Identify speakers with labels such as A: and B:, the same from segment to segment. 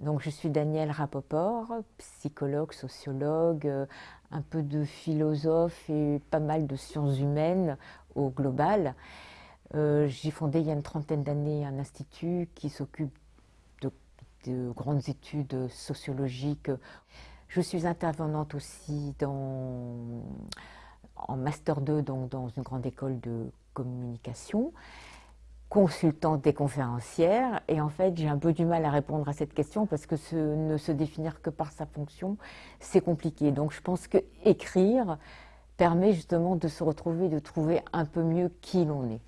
A: Donc je suis Danielle Rapoport, psychologue, sociologue, euh, un peu de philosophe et pas mal de sciences humaines au global. Euh, j'ai fondé il y a une trentaine d'années un institut qui s'occupe de, grandes études sociologiques. Je suis intervenante aussi en Master 2, donc dans une grande école de communication consultante des conférencières et en fait j'ai un peu du mal à répondre à cette question parce que ne se définir que par sa fonction c'est compliqué. Donc je pense que écrire permet justement de se retrouver de trouver un peu mieux qui l'on est.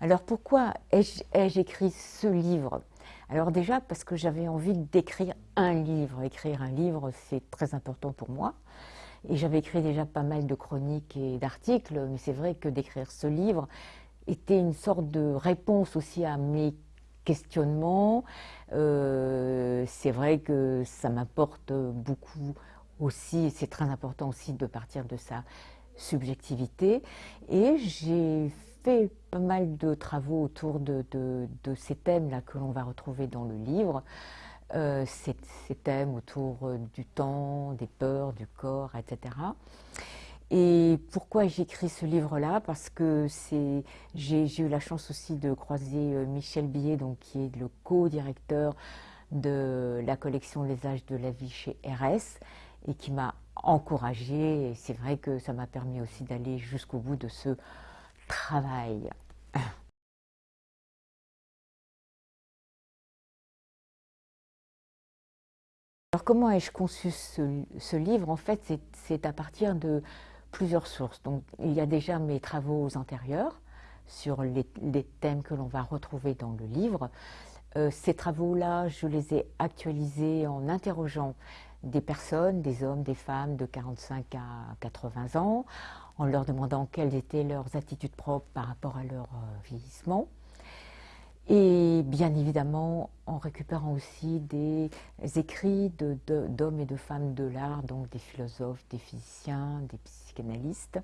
A: Alors pourquoi ai-je écrit ce livre? Alors déjà parce que j'avais envie d'écrire un livre. Écrire un livre c'est très important pour moi et j'avais écrit déjà pas mal de chroniques et d'articles, mais c'est vrai que d'écrire ce livre était une sorte de réponse aussi à mes questionnements. Euh, c'est vrai que ça m'apporte beaucoup aussi, c'est très important aussi de partir de sa subjectivité. Et j'ai fait pas mal de travaux autour de, de ces thèmes-là que l'on va retrouver dans le livre. Euh, ces, thèmes autour euh, du temps, des peurs, du corps, etc. Et pourquoi j'écris ce livre-là? Parce que j'ai eu la chance aussi de croiser euh, Michel Billet, donc, qui est le co-directeur de la collection Les âges de la vie chez RS, et qui m'a encouragée. C'est vrai que ça m'a permis aussi d'aller jusqu'au bout de ce travail. Comment ai-je conçu ce, livre? En fait, c'est à partir de plusieurs sources. Donc, il y a déjà mes travaux antérieurs sur les, thèmes que l'on va retrouver dans le livre. Euh, ces travaux-là, je les ai actualisés en interrogeant des personnes, des hommes, des femmes de 45 à 80 ans, en leur demandant quelles étaient leurs attitudes propres par rapport à leur euh, vieillissement. Et bien évidemment, en récupérant aussi des écrits d'hommes et de femmes de l'art, donc des philosophes, des physiciens, des psychanalystes.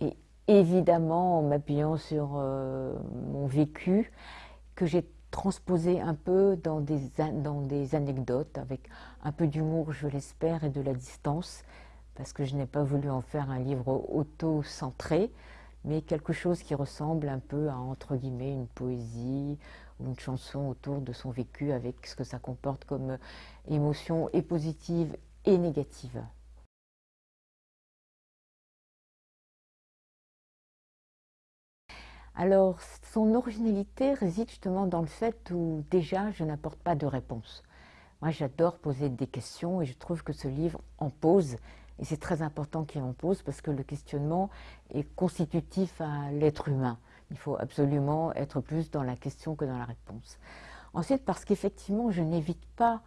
A: Et évidemment, en m'appuyant sur euh, mon vécu, que j'ai transposé un peu dans des, dans des anecdotes, avec un peu d'humour, je l'espère, et de la distance, parce que je n'ai pas voulu en faire un livre auto-centré, mais quelque chose qui ressemble un peu à, entre guillemets, une poésie ou une chanson autour de son vécu avec ce que ça comporte comme émotions et positives et négatives. Alors, son originalité réside justement dans le fait où déjà je n'apporte pas de réponse. Moi, j'adore poser des questions et je trouve que ce livre en pose et c'est très important qu'il en pose parce que le questionnement est constitutif à l'être humain. Il faut absolument être plus dans la question que dans la réponse. Ensuite, parce qu'effectivement, je n'évite pas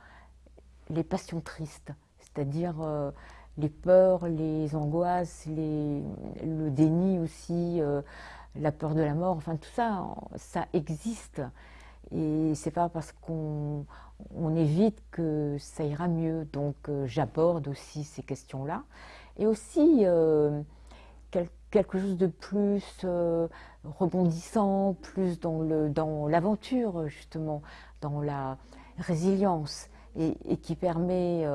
A: les passions tristes, c'est-à-dire euh, les peurs, les angoisses, le déni aussi, euh, la peur de la mort, enfin tout ça, ça existe. Et c'est pas parce qu'on évite que ça ira mieux. Donc euh, j'aborde aussi ces questions-là. Et aussi euh, quelque chose de plus euh, rebondissant, plus dans l'aventure justement, dans la résilience et, qui permet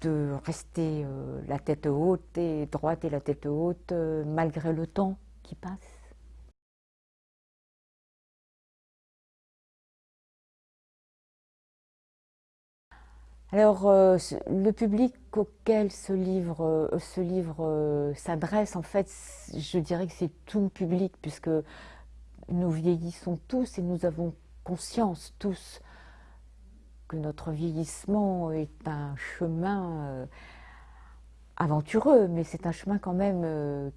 A: de rester la tête haute et droite et la tête haute malgré le temps qui passe. Alors, euh, le public auquel ce livre, euh, euh, s'adresse, en fait, je dirais que c'est tout le public, puisque nous vieillissons tous et nous avons conscience tous que notre vieillissement est un chemin aventureux, mais c'est un chemin quand même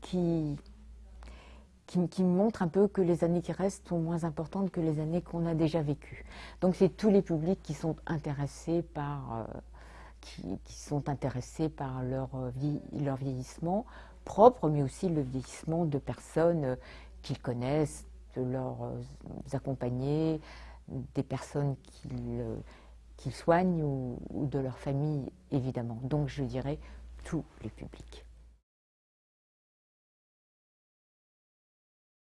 A: qui, qui, montre un peu que les années qui restent sont moins importantes que les années qu'on a déjà vécues. Donc c'est tous les publics qui sont intéressés par, euh, qui, sont intéressés par leur, euh, vie, leur vieillissement propre, mais aussi le vieillissement de personnes euh, qu'ils connaissent, de leurs accompagnés, des personnes qu'ils soignent ou, ou de leur famille, évidemment. Donc je dirais tous les publics.